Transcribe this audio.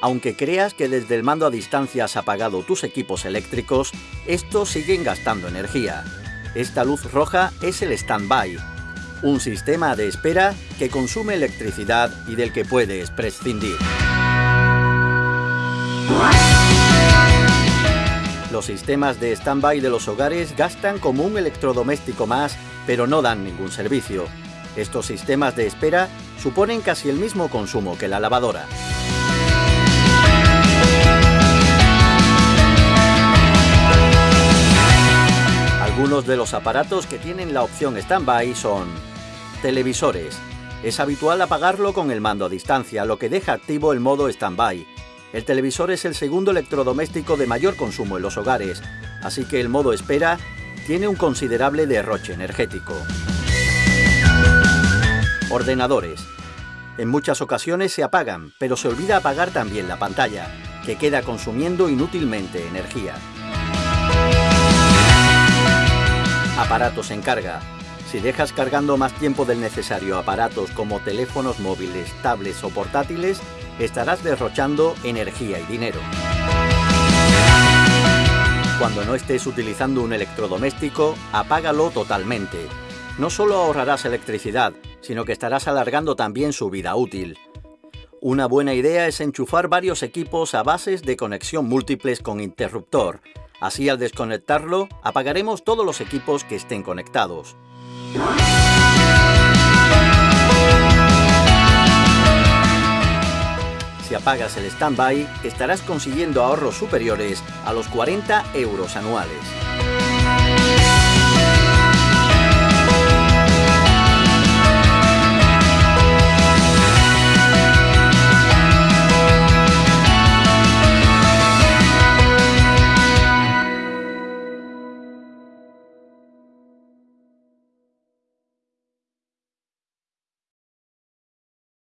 Aunque creas que desde el mando a distancia has apagado tus equipos eléctricos, estos siguen gastando energía. Esta luz roja es el stand-by, un sistema de espera que consume electricidad y del que puedes prescindir. Los sistemas de stand-by de los hogares gastan como un electrodoméstico más, pero no dan ningún servicio. Estos sistemas de espera suponen casi el mismo consumo que la lavadora. Algunos de los aparatos que tienen la opción Standby son televisores. Es habitual apagarlo con el mando a distancia, lo que deja activo el modo Standby. El televisor es el segundo electrodoméstico de mayor consumo en los hogares, así que el modo espera tiene un considerable derroche energético. Ordenadores. En muchas ocasiones se apagan, pero se olvida apagar también la pantalla, que queda consumiendo inútilmente energía. Aparatos en carga. Si dejas cargando más tiempo del necesario aparatos como teléfonos móviles, tablets o portátiles, estarás derrochando energía y dinero. Cuando no estés utilizando un electrodoméstico, apágalo totalmente. No solo ahorrarás electricidad, sino que estarás alargando también su vida útil. Una buena idea es enchufar varios equipos a bases de conexión múltiples con interruptor. Así al desconectarlo, apagaremos todos los equipos que estén conectados. Si apagas el standby, estarás consiguiendo ahorros superiores a los 40 euros anuales.